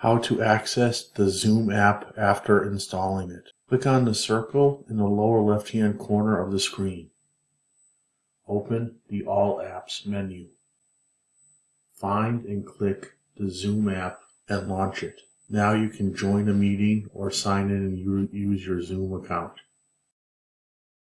How to access the Zoom app after installing it. Click on the circle in the lower left hand corner of the screen. Open the All Apps menu. Find and click the Zoom app and launch it. Now you can join a meeting or sign in and use your Zoom account.